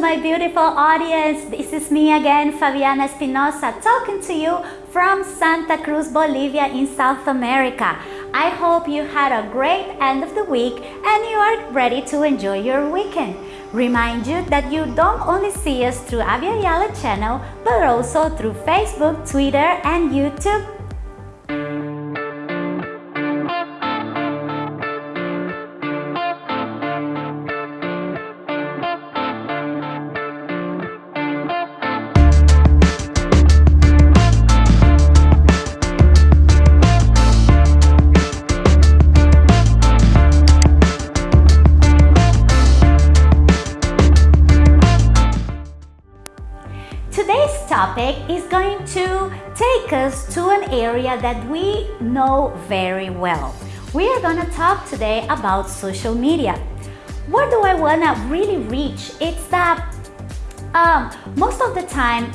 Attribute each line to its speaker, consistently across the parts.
Speaker 1: my beautiful audience. This is me again, Fabiana Espinosa, talking to you from Santa Cruz, Bolivia in South America. I hope you had a great end of the week and you are ready to enjoy your weekend. Remind you that you don't only see us through Abya Yala channel, but also through Facebook, Twitter, and YouTube. Take us to an area that we know very well. We are to talk today about social media. What do I want to really reach? It's that um, most of the time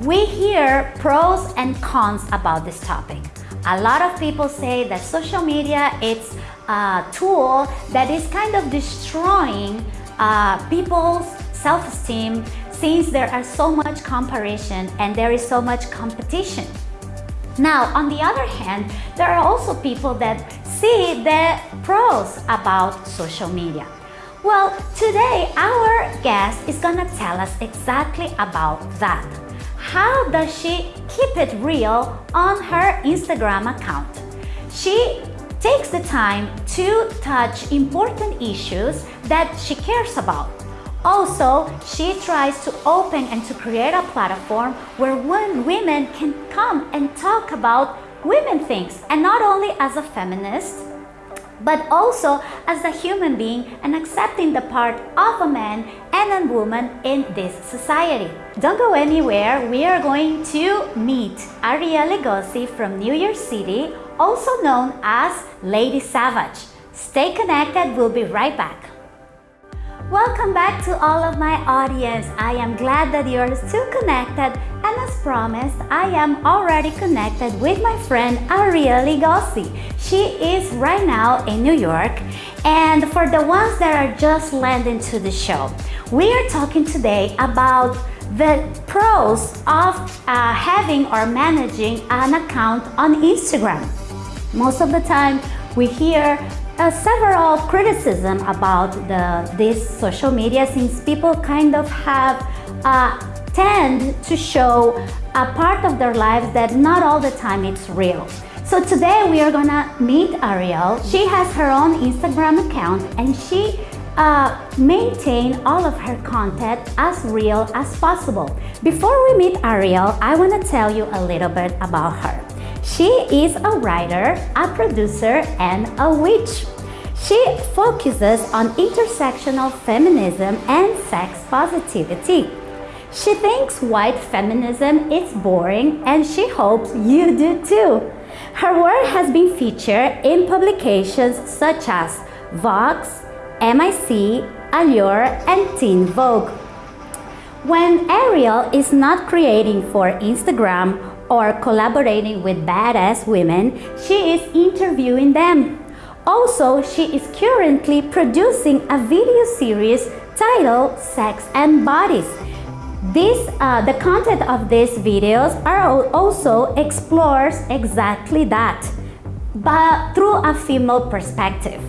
Speaker 1: we hear pros and cons about this topic. A lot of people say that social media it's a tool that is kind of destroying uh, people's self-esteem since there are so much comparison and there is so much competition. Now, on the other hand, there are also people that see the pros about social media. Well, today our guest is gonna tell us exactly about that. How does she keep it real on her Instagram account? She takes the time to touch important issues that she cares about also, she tries to open and to create a platform where women can come and talk about women things and not only as a feminist but also as a human being and accepting the part of a man and a woman in this society. Don't go anywhere, we are going to meet Arielle Egozi from New York City, also known as Lady Savage. Stay connected, we'll be right back. Welcome back to all of my audience. I am glad that you're still connected and as promised, I am already connected with my friend Arielle Egozi. She is right now in New York and for the ones that are just landing to the show, we are talking today about the pros of uh, having or managing an account on Instagram. Most of the time we hear uh, several criticism about the, this social media since people kind of have uh, tend to show a part of their lives that not all the time it's real. So today we are gonna meet Ariel. She has her own Instagram account and she uh, maintain all of her content as real as possible. Before we meet Ariel, I want to tell you a little bit about her. She is a writer, a producer, and a witch. She focuses on intersectional feminism and sex positivity. She thinks white feminism is boring and she hopes you do too. Her work has been featured in publications such as Vox, MIC, Allure, and Teen Vogue. When Ariel is not creating for Instagram or collaborating with badass women, she is interviewing them. Also, she is currently producing a video series titled Sex and Bodies. This, uh, the content of these videos are also explores exactly that, but through a female perspective.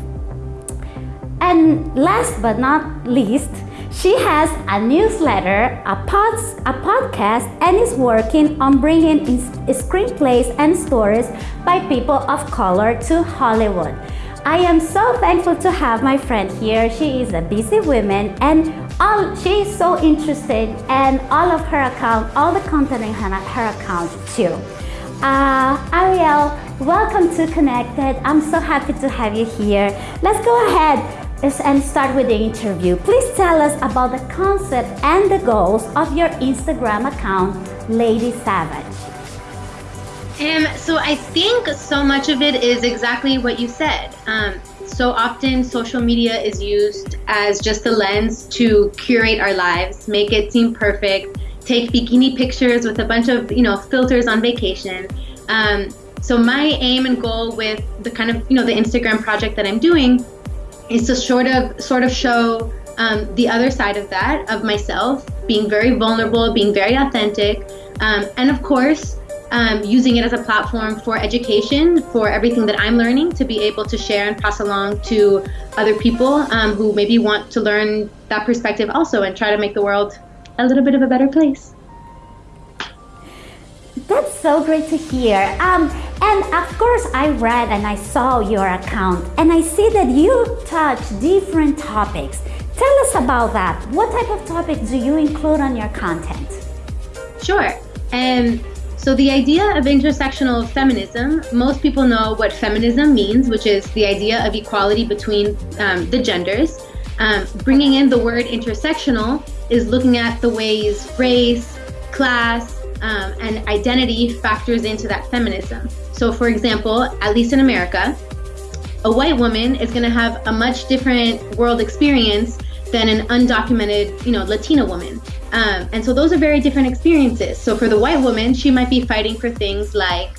Speaker 1: And last but not least, she has a newsletter, a, pods, a podcast, and is working on bringing screenplays and stories by people of color to Hollywood. I am so thankful to have my friend here. She is a busy woman and all, she is so interested and all of her account, all the content in her, her account too. Uh, Arielle, welcome to Connected. I'm so happy to have you here. Let's go ahead and start with the interview. Please tell us about the concept and the goals of your Instagram account, Lady Savage.
Speaker 2: Um, so I think so much of it is exactly what you said. Um, so often social media is used as just a lens to curate our lives, make it seem perfect, take bikini pictures with a bunch of you know filters on vacation. Um, so my aim and goal with the kind of you know the Instagram project that I'm doing is to sort of sort of show um, the other side of that, of myself, being very vulnerable, being very authentic, um, and of course, um, using it as a platform for education, for everything that I'm learning to be able to share and pass along to other people um, who maybe want to learn that perspective also and try to make the world a little bit of a better place.
Speaker 1: That's so great to hear. Um, and of course, I read and I saw your account, and I see that you touch different topics. Tell us about that. What type of topics do you include on your content?
Speaker 2: Sure. And so, the idea of intersectional feminism, most people know what feminism means, which is the idea of equality between um, the genders. Um, bringing in the word intersectional is looking at the ways race, class, um, and identity factors into that feminism. So, for example, at least in America, a white woman is going to have a much different world experience than an undocumented, you know, Latina woman. Um, and so those are very different experiences. So for the white woman, she might be fighting for things like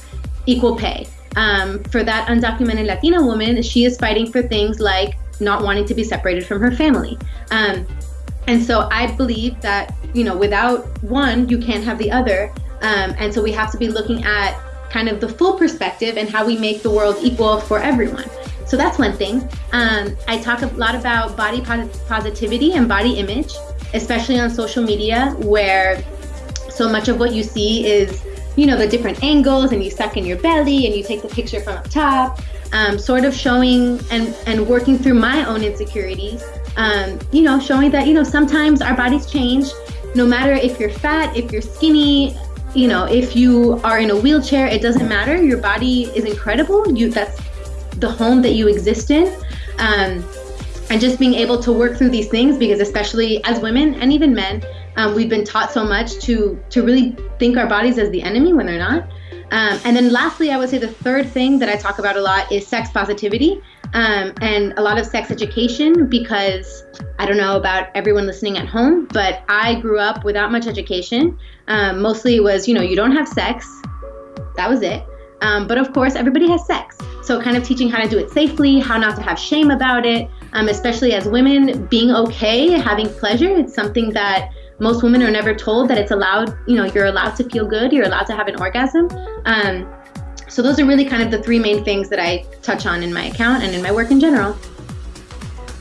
Speaker 2: equal pay. Um, for that undocumented Latina woman, she is fighting for things like not wanting to be separated from her family. Um, and so I believe that, you know, without one, you can't have the other. Um, and so we have to be looking at kind of the full perspective and how we make the world equal for everyone. So that's one thing. Um, I talk a lot about body positivity and body image, especially on social media, where so much of what you see is, you know, the different angles, and you suck in your belly, and you take the picture from up top um, sort of showing and, and working through my own insecurities, um, you know, showing that, you know, sometimes our bodies change. No matter if you're fat, if you're skinny, you know, if you are in a wheelchair, it doesn't matter. Your body is incredible. You that's the home that you exist in. Um, and just being able to work through these things because especially as women and even men, um, we've been taught so much to to really think our bodies as the enemy when they're not. Um, and then lastly, I would say the third thing that I talk about a lot is sex positivity um, and a lot of sex education because I don't know about everyone listening at home, but I grew up without much education. Um, mostly it was, you know, you don't have sex. That was it. Um, but of course, everybody has sex. So, kind of teaching how to do it safely, how not to have shame about it, um, especially as women, being okay, having pleasure. It's something that most women are never told that it's allowed, you know, you're allowed to feel good, you're allowed to have an orgasm. Um, so those are really kind of the three main things that I touch on in my account and in my work in general.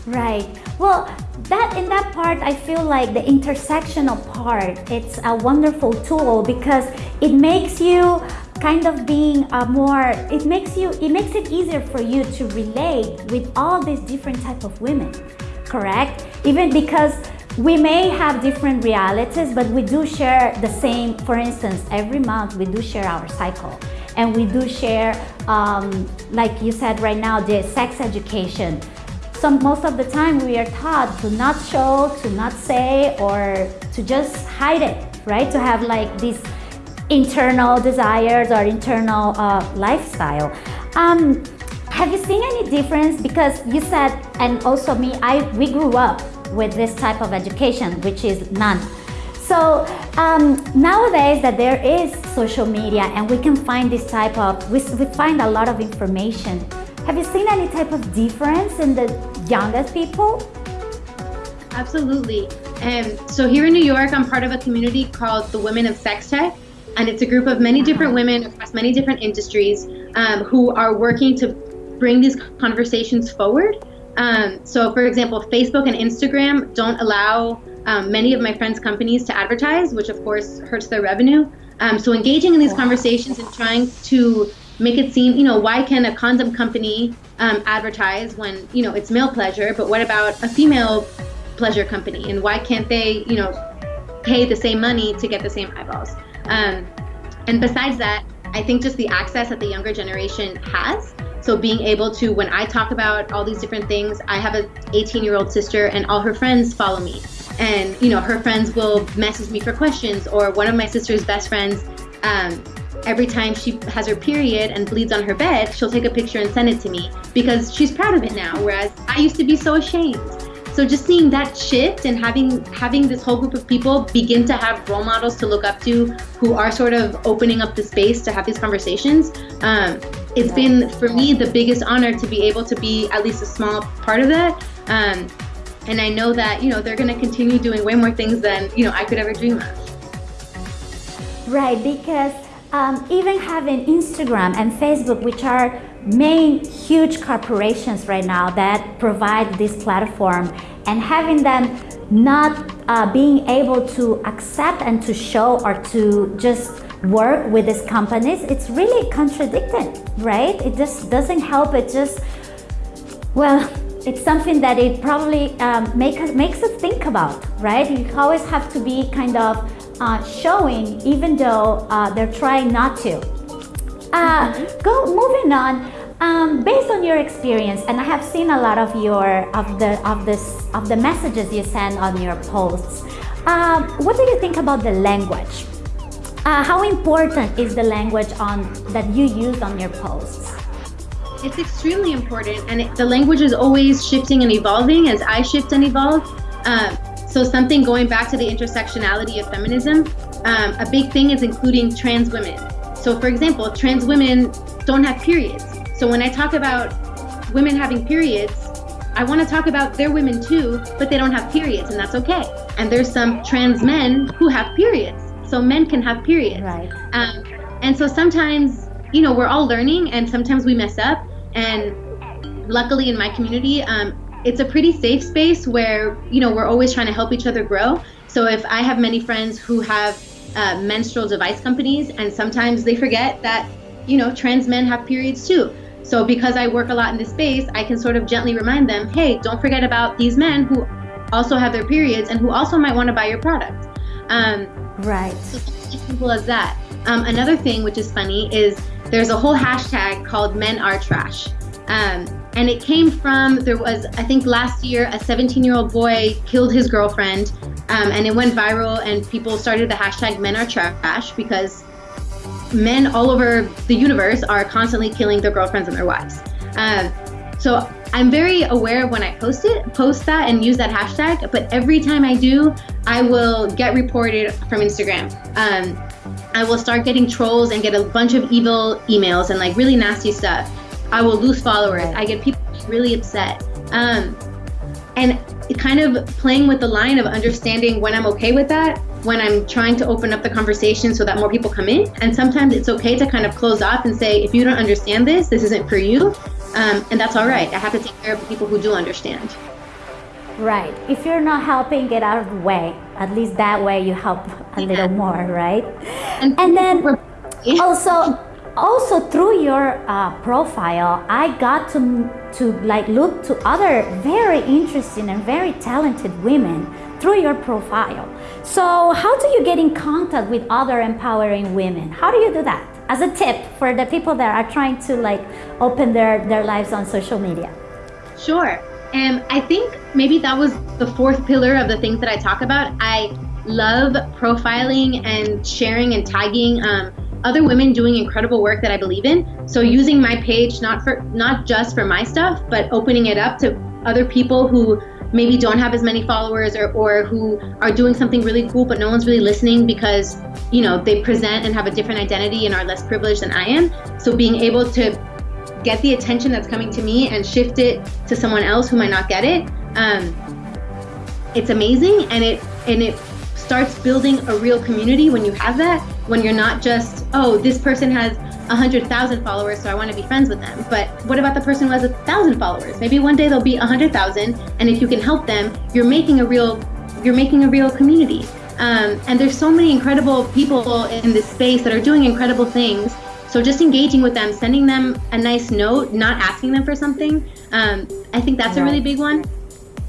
Speaker 1: Right. Well, that in that part I feel like the intersectional part it's a wonderful tool because it makes you kind of being a more it makes you it makes it easier for you to relate with all these different type of women correct even because we may have different realities, but we do share the same. For instance, every month we do share our cycle, and we do share, um, like you said right now, the sex education. So most of the time we are taught to not show, to not say, or to just hide it, right? To have like these internal desires or internal uh, lifestyle. Um, have you seen any difference? Because you said, and also me, I we grew up with this type of education, which is none. So um, nowadays that there is social media and we can find this type of, we, we find a lot of information. Have you seen any type of difference in the youngest people?
Speaker 2: Absolutely. Um, so here in New York, I'm part of a community called the Women of Sex Tech, and it's a group of many different uh-huh. women across many different industries um, who are working to bring these conversations forward. Um, so, for example, Facebook and Instagram don't allow um, many of my friends' companies to advertise, which of course hurts their revenue. Um, so, engaging in these conversations and trying to make it seem, you know, why can a condom company um, advertise when, you know, it's male pleasure, but what about a female pleasure company? And why can't they, you know, pay the same money to get the same eyeballs? Um, and besides that, I think just the access that the younger generation has so being able to, when I talk about all these different things, I have an 18 year old sister and all her friends follow me. And, you know, her friends will message me for questions or one of my sister's best friends, um, every time she has her period and bleeds on her bed, she'll take a picture and send it to me because she's proud of it now. Whereas I used to be so ashamed. So just seeing that shift and having having this whole group of people begin to have role models to look up to who are sort of opening up the space to have these conversations. Um, it's been for me the biggest honor to be able to be at least a small part of that. Um, and I know that you know they're going to continue doing way more things than you know I could ever dream of.
Speaker 1: Right, because um, even having Instagram and Facebook, which are main huge corporations right now that provide this platform, and having them not uh, being able to accept and to show or to just work with these companies, it's really contradicting, right? It just doesn't help. It just, well, it's something that it probably um, make us, makes us think about, right? You always have to be kind of uh, showing, even though uh, they're trying not to. Uh, mm-hmm. Go moving on. Um, based on your experience, and I have seen a lot of your of the of this of the messages you send on your posts. Um, what do you think about the language? Uh, how important is the language on that you use on your posts?
Speaker 2: It's extremely important, and it, the language is always shifting and evolving as I shift and evolve. Um, so something going back to the intersectionality of feminism, um, a big thing is including trans women. So for example, trans women don't have periods. So when I talk about women having periods, I want to talk about their women too, but they don't have periods, and that's okay. And there's some trans men who have periods, so men can have periods.
Speaker 1: Right.
Speaker 2: Um, and so sometimes, you know, we're all learning, and sometimes we mess up. And luckily, in my community, um, it's a pretty safe space where you know we're always trying to help each other grow. So if I have many friends who have uh, menstrual device companies, and sometimes they forget that you know trans men have periods too. So because I work a lot in this space, I can sort of gently remind them, hey, don't forget about these men who also have their periods and who also might want to buy your product.
Speaker 1: Um, right.
Speaker 2: So simple as that. Um, another thing which is funny is there's a whole hashtag called Men Are Trash. Um, and it came from there was I think last year a 17 year old boy killed his girlfriend, um, and it went viral, and people started the hashtag Men Are Trash because men all over the universe are constantly killing their girlfriends and their wives. Um, so I'm very aware when I post it, post that and use that hashtag. But every time I do, I will get reported from Instagram. Um, I will start getting trolls and get a bunch of evil emails and like really nasty stuff. I will lose followers. I get people really upset. Um, and kind of playing with the line of understanding when I'm okay with that when I'm trying to open up the conversation so that more people come in. And sometimes it's okay to kind of close off and say, if you don't understand this, this isn't for you. Um, and that's all right. I have to take care of the people who do understand.
Speaker 1: Right. If you're not helping, get out of the way. At least that way you help a yeah. little more, right? And, and then also, also through your uh, profile, I got to to like look to other very interesting and very talented women through your profile. So how do you get in contact with other empowering women? How do you do that? As a tip for the people that are trying to like open their, their lives on social media.
Speaker 2: Sure. And I think maybe that was the fourth pillar of the things that I talk about. I love profiling and sharing and tagging um, other women doing incredible work that I believe in. So using my page not for not just for my stuff, but opening it up to other people who maybe don't have as many followers or, or who are doing something really cool but no one's really listening because you know they present and have a different identity and are less privileged than I am. So being able to get the attention that's coming to me and shift it to someone else who might not get it, um, it's amazing and it and it starts building a real community when you have that. When you're not just oh this person has a 100,000 followers, so I want to be friends with them. But what about the person who has a thousand followers? Maybe one day they'll be a 100,000, and if you can help them, you're making a real, you're making a real community. Um, and there's so many incredible people in this space that are doing incredible things. So just engaging with them, sending them a nice note, not asking them for something. Um, I think that's right. a really big one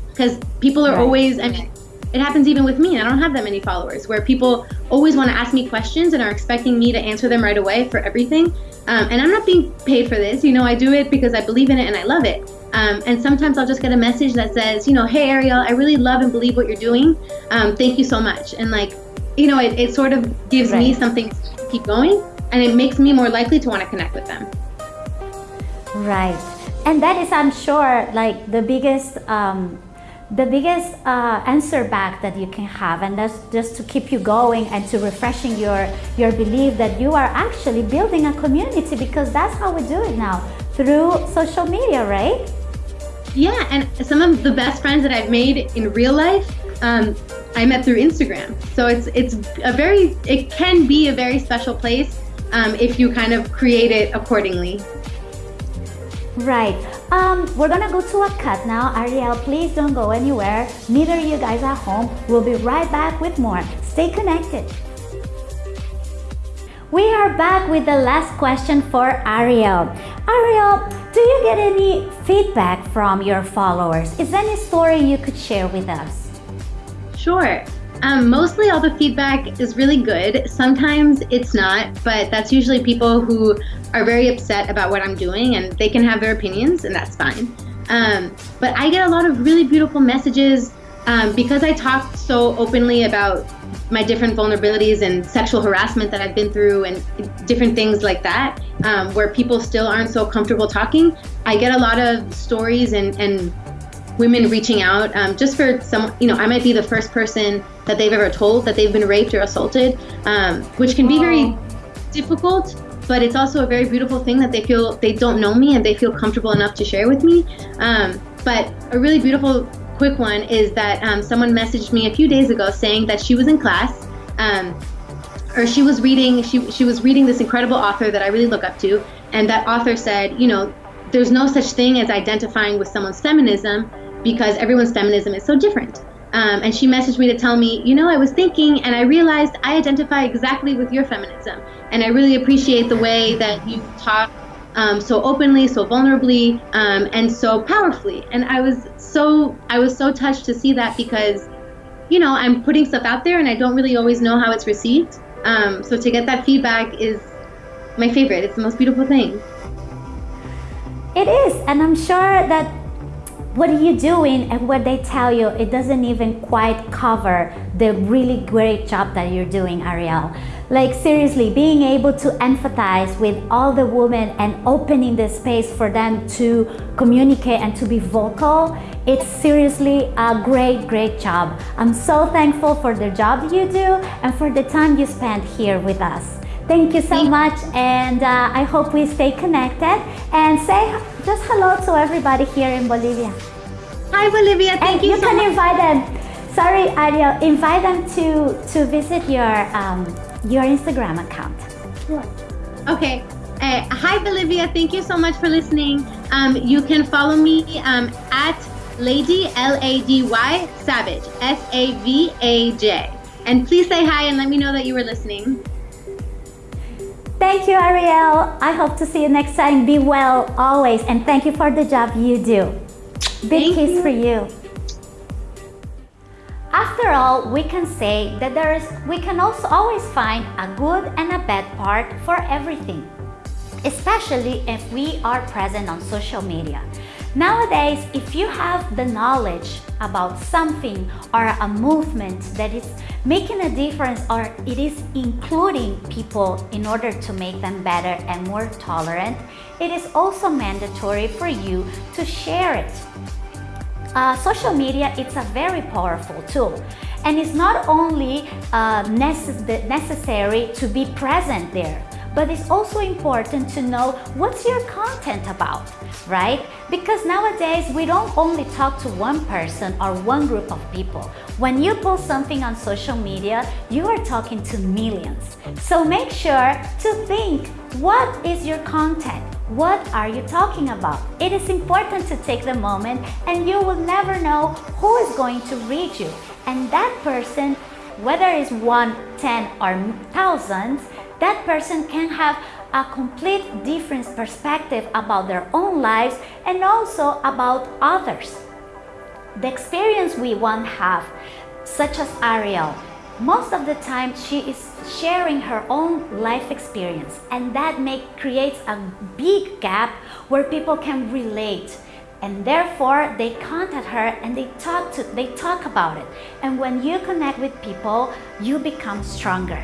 Speaker 2: because people are right. always. I mean, it happens even with me. I don't have that many followers where people always want to ask me questions and are expecting me to answer them right away for everything. Um, and I'm not being paid for this. You know, I do it because I believe in it and I love it. Um, and sometimes I'll just get a message that says, you know, hey, Ariel, I really love and believe what you're doing. Um, thank you so much. And like, you know, it, it sort of gives right. me something to keep going and it makes me more likely to want to connect with them.
Speaker 1: Right. And that is, I'm sure, like the biggest um, the biggest uh, answer back that you can have and that's just to keep you going and to refreshing your your belief that you are actually building a community because that's how we do it now through social media right
Speaker 2: Yeah, and some of the best friends that I've made in real life, um, I met through Instagram. So it's it's a very it can be a very special place um, if you kind of create it accordingly.
Speaker 1: Right. Um, we're gonna go to a cut now. Ariel, please don't go anywhere. Neither you guys at home. We'll be right back with more. Stay connected. We are back with the last question for Ariel. Ariel, do you get any feedback from your followers? Is there any story you could share with us?
Speaker 2: Sure. Um, mostly all the feedback is really good. Sometimes it's not, but that's usually people who are very upset about what I'm doing and they can have their opinions and that's fine. Um, but I get a lot of really beautiful messages um, because I talk so openly about my different vulnerabilities and sexual harassment that I've been through and different things like that, um, where people still aren't so comfortable talking. I get a lot of stories and, and women reaching out um, just for some, you know, I might be the first person that they've ever told that they've been raped or assaulted, um, which can be very difficult. But it's also a very beautiful thing that they feel they don't know me and they feel comfortable enough to share with me. Um, but a really beautiful, quick one is that um, someone messaged me a few days ago saying that she was in class, um, or she was reading she she was reading this incredible author that I really look up to, and that author said, you know, there's no such thing as identifying with someone's feminism because everyone's feminism is so different. Um, and she messaged me to tell me, you know, I was thinking and I realized I identify exactly with your feminism. And I really appreciate the way that you talk um, so openly, so vulnerably, um, and so powerfully. And I was so I was so touched to see that because, you know, I'm putting stuff out there and I don't really always know how it's received. Um, so to get that feedback is my favorite. It's the most beautiful thing.
Speaker 1: It is, and I'm sure that what are you doing? And what they tell you it doesn't even quite cover the really great job that you're doing Ariel. Like seriously being able to empathize with all the women and opening the space for them to communicate and to be vocal it's seriously a great great job. I'm so thankful for the job you do and for the time you spent here with us. Thank you so much and uh, I hope we stay connected. And say just hello to everybody here in Bolivia.
Speaker 2: Hi Bolivia, thank
Speaker 1: and
Speaker 2: you,
Speaker 1: you
Speaker 2: so
Speaker 1: can
Speaker 2: much.
Speaker 1: invite them. Sorry Ariel, invite them to, to visit your, um, your Instagram account. Sure.
Speaker 2: Okay. Uh, hi Bolivia, thank you so much for listening. Um, you can follow me um, at Lady L-A-D-Y Savage, S-A-V-A-J. And please say hi and let me know that you were listening.
Speaker 1: Thank you, Ariel. I hope to see you next time. Be well always. And thank you for the job you do. Big
Speaker 2: Thank
Speaker 1: kiss
Speaker 2: you.
Speaker 1: for you. After all, we can say that there is, we can also always find a good and a bad part for everything, especially if we are present on social media. Nowadays, if you have the knowledge about something or a movement that is making a difference or it is including people in order to make them better and more tolerant, it is also mandatory for you to share it. Uh, social media it's a very powerful tool and it's not only uh, necess necessary to be present there but it's also important to know what's your content about, right? Because nowadays we don't only talk to one person or one group of people. When you post something on social media, you are talking to millions. So make sure to think, what is your content? What are you talking about? It is important to take the moment and you will never know who is going to read you. And that person, whether it's one, ten, or thousands, that person can have a complete different perspective about their own lives and also about others. The experience we want have, such as Ariel, most of the time she is sharing her own life experience and that make creates a big gap where people can relate and therefore they contact her and they talk to they talk about it and when you connect with people you become stronger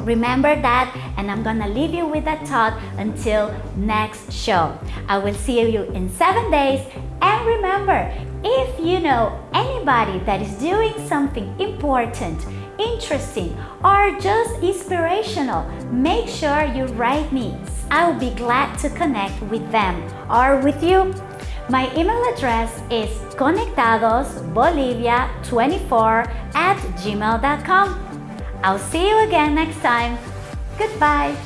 Speaker 1: Remember that and I'm gonna leave you with that thought until next show. I will see you in seven days and remember, if you know anybody that is doing something important, interesting or just inspirational, make sure you write me. I'll be glad to connect with them or with you. My email address is conectadosbolivia24 at gmail.com. I'll see you again next time. Goodbye.